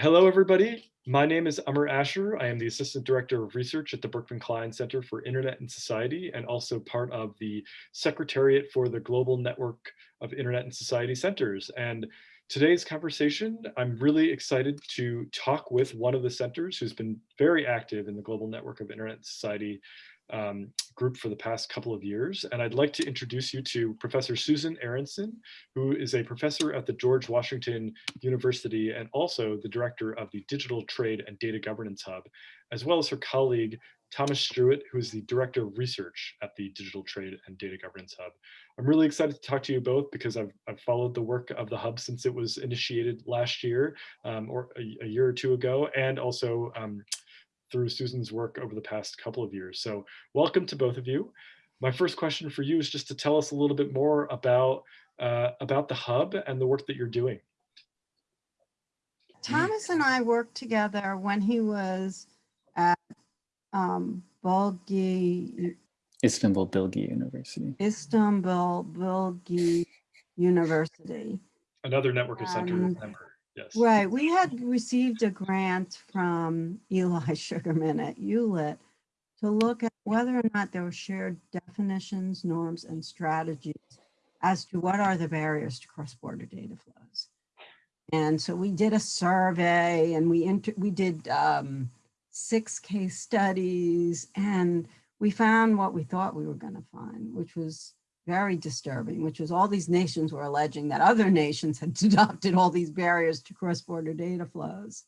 Hello, everybody. My name is Amar Ashar. I am the Assistant Director of Research at the Berkman Klein Center for Internet and Society and also part of the Secretariat for the Global Network of Internet and Society Centers. And today's conversation, I'm really excited to talk with one of the centers who's been very active in the Global Network of Internet and Society um, group for the past couple of years. And I'd like to introduce you to Professor Susan Aaronson, who is a professor at the George Washington University and also the director of the Digital Trade and Data Governance Hub, as well as her colleague, Thomas Struett, who is the director of research at the Digital Trade and Data Governance Hub. I'm really excited to talk to you both because I've, I've followed the work of the hub since it was initiated last year um, or a, a, year or two ago, and also um, through Susan's work over the past couple of years. So welcome to both of you. My first question for you is just to tell us a little bit more about, uh, about the hub and the work that you're doing. Thomas and I worked together when he was at um, Bulgi, Istanbul Bilgi University. Istanbul Bilgi University. Another network of center Um, member. Yes. Right, we had received a grant from Eli Sugarman at Hewlett to look at whether or not there were shared definitions, norms, and strategies as to what are the barriers to cross-border data flows. And so we did a survey and we inter we did um, six case studies and we found what we thought we were going to find, which was very disturbing, which was all these nations were alleging that other nations had adopted all these barriers to cross-border data flows.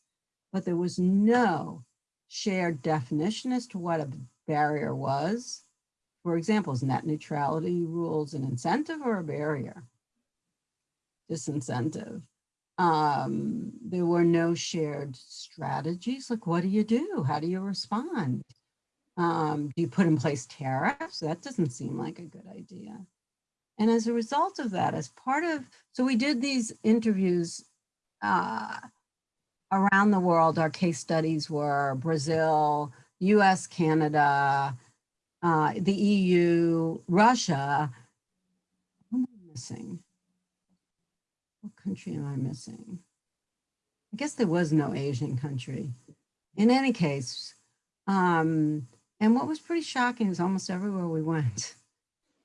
But there was no shared definition as to what a barrier was. For example, is net neutrality rules an incentive or a barrier? Disincentive. Um, there were no shared strategies. Like, what do you do? How do you respond? Um, do you put in place tariffs? That doesn't seem like a good idea. And as a result of that, as part of, so we did these interviews uh, around the world. Our case studies were Brazil, US, Canada, uh, the EU, Russia. What am I missing? What country am I missing? I guess there was no Asian country. In any case, um, and what was pretty shocking is almost everywhere we went,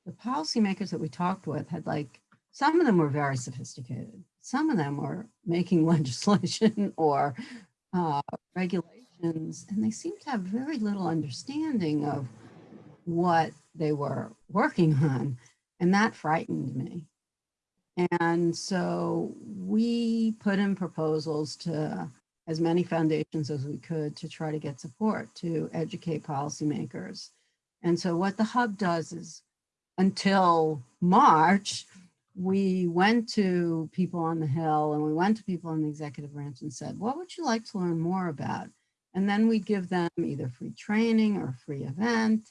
the policymakers that we talked with had like, some of them were very sophisticated. Some of them were making legislation or uh, regulations, and they seemed to have very little understanding of what they were working on. And that frightened me. And so we put in proposals to as many foundations as we could to try to get support to educate policymakers. And so what the hub does is until March, we went to people on the Hill and we went to people in the executive branch and said, what would you like to learn more about? And then we give them either free training or free event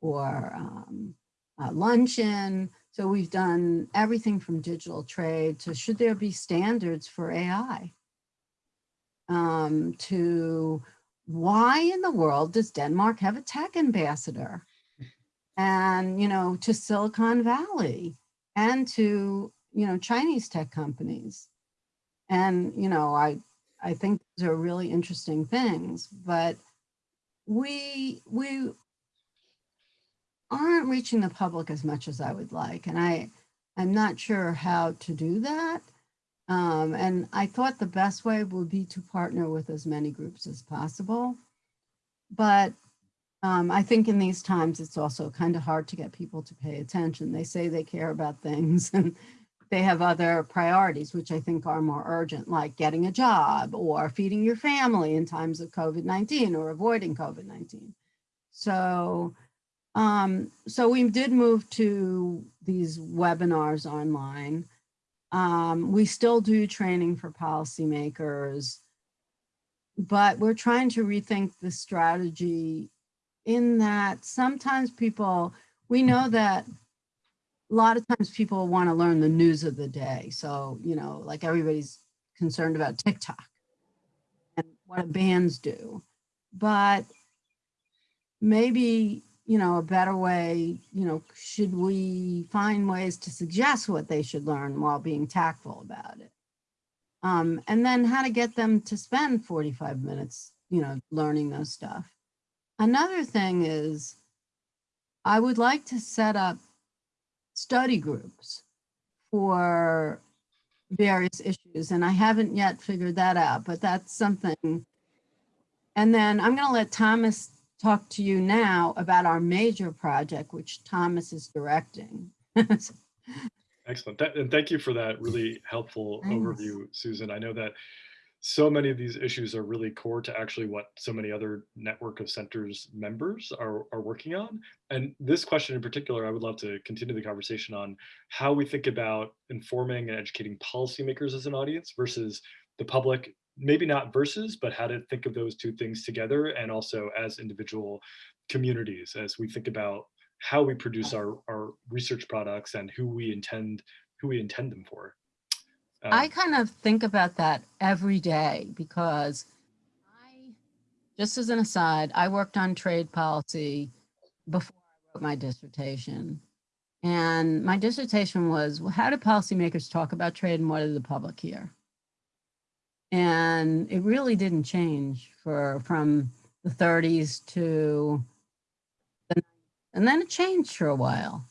or um, luncheon. So we've done everything from digital trade to should there be standards for AI? um, to why in the world does Denmark have a tech ambassador? And, you know, to Silicon Valley and to, you know, Chinese tech companies. And, you know, I, I think those are really interesting things, but we, we aren't reaching the public as much as I would like. And I, I'm not sure how to do that. Um, and I thought the best way would be to partner with as many groups as possible. But um, I think in these times, it's also kind of hard to get people to pay attention. They say they care about things and they have other priorities, which I think are more urgent, like getting a job or feeding your family in times of COVID-19 or avoiding COVID-19. So, um, so we did move to these webinars online. Um, we still do training for policymakers, but we're trying to rethink the strategy in that sometimes people, we know that a lot of times people want to learn the news of the day. So, you know, like everybody's concerned about TikTok and what bands do. But maybe you know, a better way, you know, should we find ways to suggest what they should learn while being tactful about it? Um, and then how to get them to spend 45 minutes, you know, learning those stuff. Another thing is I would like to set up study groups for various issues, and I haven't yet figured that out, but that's something. And then I'm going to let Thomas talk to you now about our major project, which Thomas is directing. Excellent. That, and thank you for that really helpful Thanks. overview, Susan. I know that so many of these issues are really core to actually what so many other network of centers members are, are working on. And this question in particular, I would love to continue the conversation on how we think about informing and educating policymakers as an audience versus the public, maybe not versus, but how to think of those two things together and also as individual communities as we think about how we produce our, our research products and who we intend who we intend them for. I Um, kind of think about that every day because I, just as an aside, I worked on trade policy before I wrote my dissertation. And my dissertation was, well, how do policymakers talk about trade and what did the public hear? And it really didn't change for from the 30s to the, and then it changed for a while.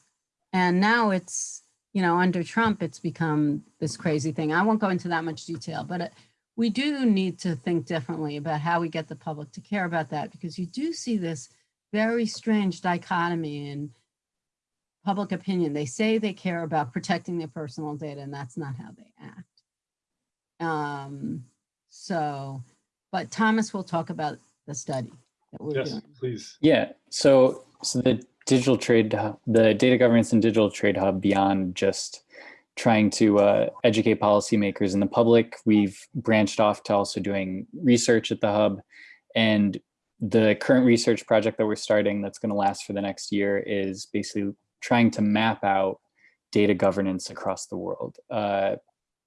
And now it's, you know, under Trump, it's become this crazy thing. I won't go into that much detail, but it, we do need to think differently about how we get the public to care about that because you do see this very strange dichotomy in public opinion. They say they care about protecting their personal data and that's not how they act. Um, so, but Thomas will talk about the study that we're yes, doing. please. Yeah, so so the digital trade, the data governance and digital trade hub beyond just trying to uh, educate policymakers and the public, we've branched off to also doing research at the hub. And the current research project that we're starting that's going to last for the next year is basically trying to map out data governance across the world. Uh,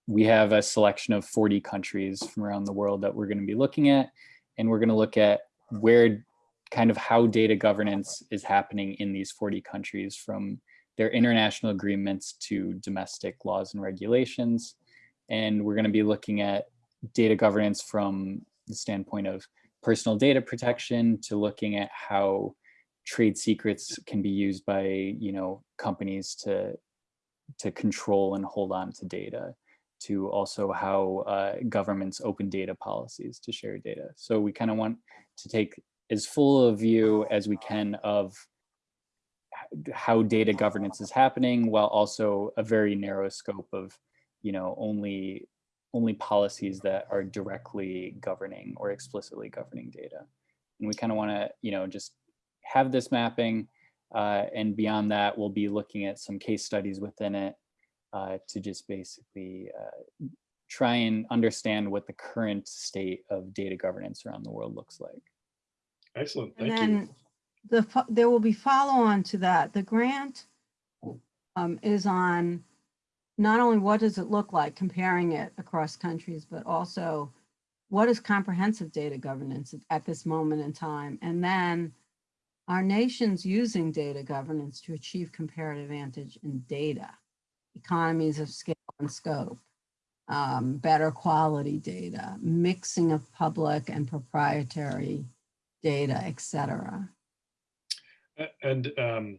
we have a selection of 40 countries from around the world that we're going to be looking at, and we're going to look at where kind of how data governance is happening in these 40 countries from their international agreements to domestic laws and regulations. And we're going to be looking at data governance from the standpoint of personal data protection to looking at how trade secrets can be used by you know companies to to control and hold on to data to also how uh, governments open data policies to share data. So we kind of want to take as full a view as we can of how data governance is happening while also a very narrow scope of, you know, only only policies that are directly governing or explicitly governing data. And we kind of want to, you know, just have this mapping uh, and beyond that, we'll be looking at some case studies within it uh, to just basically uh, try and understand what the current state of data governance around the world looks like. Excellent. And Thank you. then the, there will be follow-on to that. The grant um, is on not only what does it look like comparing it across countries, but also what is comprehensive data governance at this moment in time? And then our nations using data governance to achieve comparative advantage in data, economies of scale and scope, um, better quality data, mixing of public and proprietary data, et cetera. And um,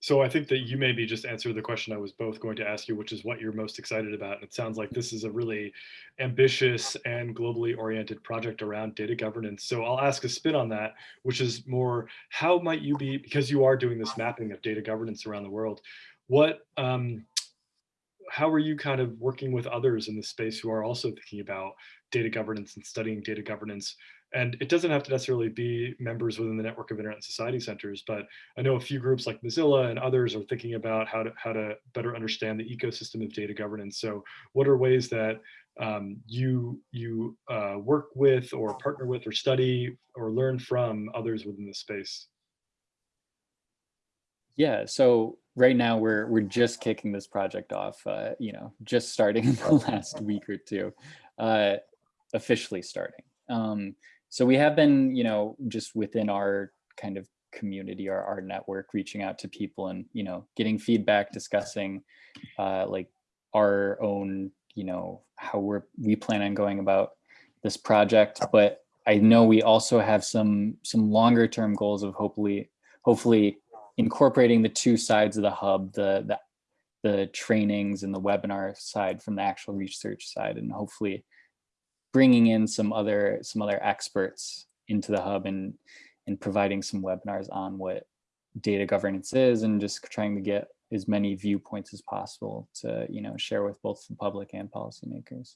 so I think that you maybe just answered the question I was both going to ask you, which is what you're most excited about. And it sounds like this is a really ambitious and globally oriented project around data governance. So I'll ask a spin on that, which is more, how might you be, because you are doing this mapping of data governance around the world, what, um, how are you kind of working with others in the space who are also thinking about data governance and studying data governance? And it doesn't have to necessarily be members within the network of Internet and Society Centers, but I know a few groups like Mozilla and others are thinking about how to how to better understand the ecosystem of data governance. So, what are ways that um, you you uh, work with, or partner with, or study, or learn from others within the space? Yeah, so right now we're we're just kicking this project off. Uh, you know, just starting in the last week or two, uh, officially starting. Um, so we have been, you know, just within our kind of community, our our network, reaching out to people and you know getting feedback, discussing uh, like our own you know, how we're, we plan on going about this project. But I know we also have some, some longer term goals of hopefully, hopefully incorporating the two sides of the hub, the, the, the trainings and the webinar side from the actual research side, and hopefully bringing in some other, some other experts into the hub and, and providing some webinars on what data governance is and just trying to get as many viewpoints as possible to, you know, share with both the public and policymakers.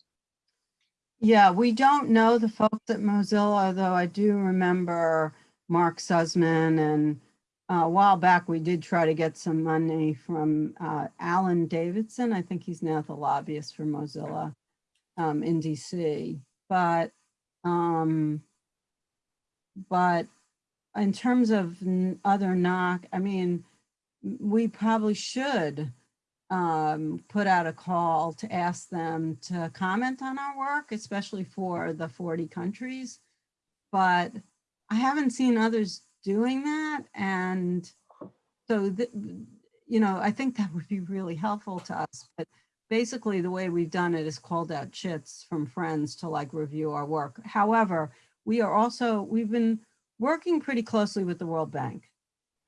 Yeah, we don't know the folks at Mozilla, though I do remember Mark Surman and uh, a while back, we did try to get some money from uh, Alan Davidson. I think he's now the lobbyist for Mozilla um, in DC. But, um, but in terms of other knock, I mean, we probably should um, put out a call to ask them to comment on our work, especially for the 40 countries. But I haven't seen others doing that. And so, you know, I think that would be really helpful to us. But basically, the way we've done it is called out chits from friends to like review our work. However, we are also, we've been working pretty closely with the World Bank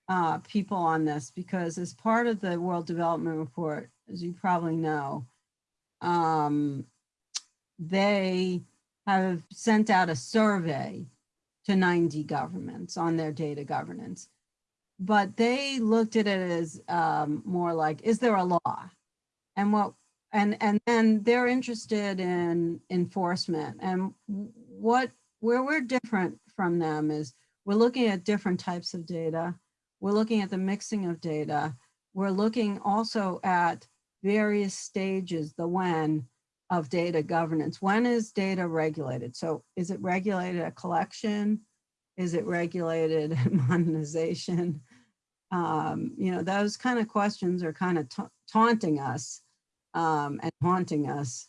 uh, people on this because as part of the World Development Report, as you probably know, um, they have sent out a survey to 90 governments on their data governance. But they looked at it as um, more like, is there a law? And what and and then they're interested in enforcement. And what where we're different from them is we're looking at different types of data. We're looking at the mixing of data. We're looking also at various stages the when of data governance. When is data regulated? So is it regulated at collection? Is it regulated at monetization? Um, you know those kind of questions are kind of ta taunting us um, and haunting us.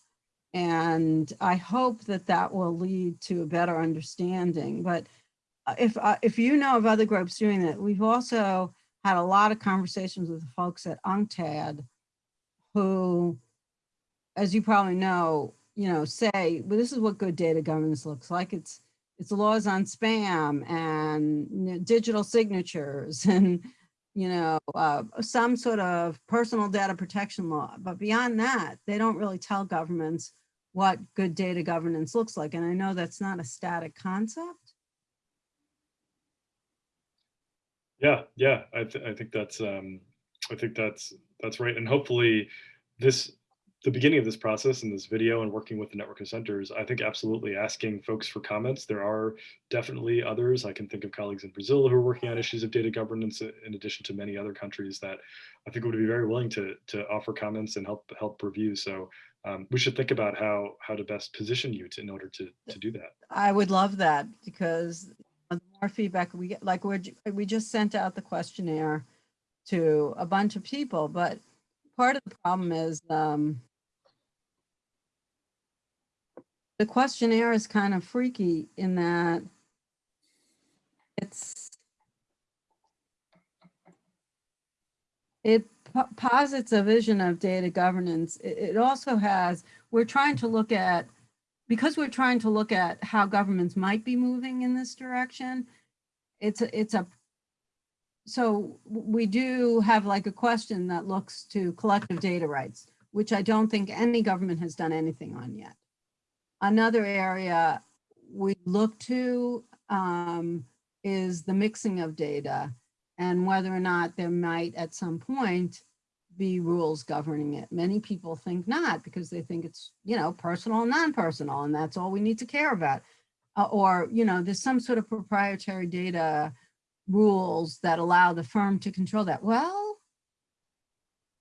And I hope that that will lead to a better understanding. But uh, if, uh, if you know of other groups doing that, we've also had a lot of conversations with the folks at UNCTAD who, as you probably know, you know, say, well, this is what good data governance looks like. It's, it's laws on spam and you know, digital signatures and you know, uh, some sort of personal data protection law. But beyond that, they don't really tell governments what good data governance looks like. And I know that's not a static concept. Yeah, yeah, I, th- I think that's um, I think that's that's right, and hopefully, this the beginning of this process in this video and working with the network of centers, I think absolutely asking folks for comments. There are definitely others. I can think of colleagues in Brazil who are working on issues of data governance in addition to many other countries that I think would be very willing to, to offer comments and help help review. So um, we should think about how how to best position you to, in order to, to do that. I would love that because the more feedback we get, like we're, we just sent out the questionnaire to a bunch of people, but part of the problem is um, the questionnaire is kind of freaky in that it's it posits a vision of data governance. It, also has, we're trying to look at, because we're trying to look at how governments might be moving in this direction, it's a, it's a, so we do have like a question that looks to collective data rights, which I don't think any government has done anything on yet. Another area we look to um, is the mixing of data and whether or not there might at some point be rules governing it. Many people think not because they think it's, you know, personal and non-personal and that's all we need to care about. Uh, or, you know, there's some sort of proprietary data rules that allow the firm to control that. Well,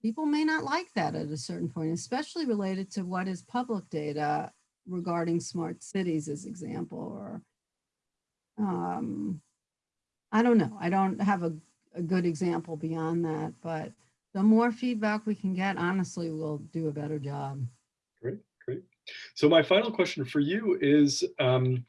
people may not like that at a certain point, especially related to what is public data regarding smart cities as example, or um, I don't know. I don't have a, a good example beyond that, but the more feedback we can get, honestly, we'll do a better job. Great, great. So my final question for you is, um,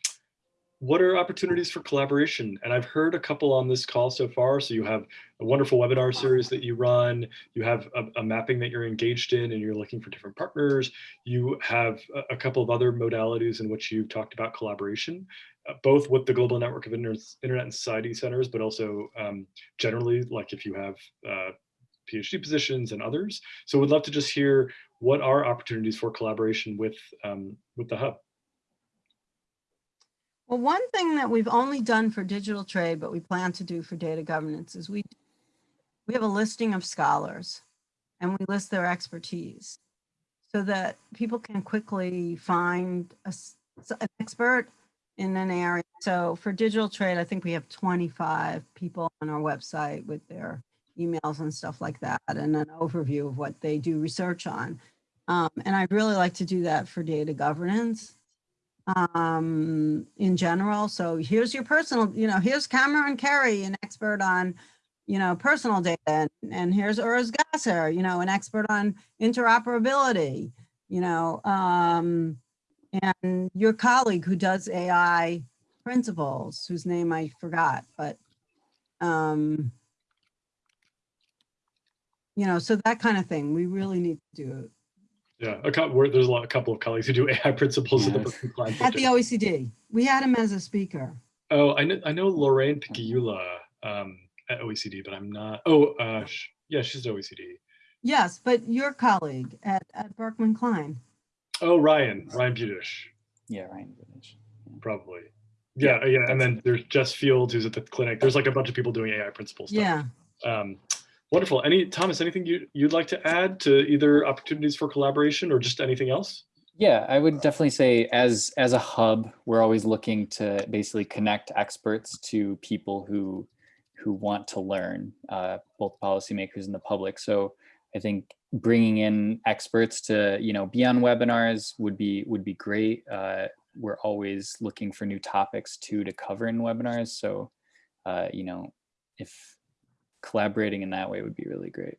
what are opportunities for collaboration? And I've heard a couple on this call so far. So you have a wonderful webinar series that you run. You have a, a mapping that you're engaged in and you're looking for different partners. You have a, a couple of other modalities in which you've talked about collaboration, uh, both with the Global Network of Internet, Internet and Society Centers, but also um, generally, like if you have uh, PhD positions and others. So we'd love to just hear what are opportunities for collaboration with, um, with the Hub. Well, one thing that we've only done for digital trade, but we plan to do for data governance is we, we have a listing of scholars and we list their expertise so that people can quickly find a, an expert in an area. So for digital trade, I think we have 25 people on our website with their emails and stuff like that and an overview of what they do research on. Um, and I'd really like to do that for data governance um, in general. So here's your personal, you know, here's Cameron Kerry, an expert on, you know, personal data, and, and here's Urs Gasser, you know, an expert on interoperability, you know, um, and your colleague who does AI principles, whose name I forgot, but, um, you know, so that kind of thing, we really need to do. Yeah, a couple, there's a, lot, a couple of colleagues who do AI principles at the Yes. Berkman Klein At the OECD, we had him as a speaker. Oh, I know, I know Lorraine Picciula um, at OECD, but I'm not. Oh, uh, yeah, she's at OECD. Yes, but your colleague at, at Berkman Klein. Oh, Ryan, Ryan Budish, Yeah, Ryan. Goodrich. probably. Yeah, yeah, and then there's Jess Fields who's at the clinic. There's like a bunch of people doing AI principles. stuff. Yeah. Um, wonderful. Any Thomas, anything you you'd like to add to either opportunities for collaboration or just anything else? Yeah, I would definitely say as as a hub, we're always looking to basically connect experts to people who who want to learn, uh, both policymakers and the public. So I think bringing in experts to you know be on webinars would be would be great. Uh, we're always looking for new topics too to cover in webinars. So uh, you know if collaborating in that way would be really great.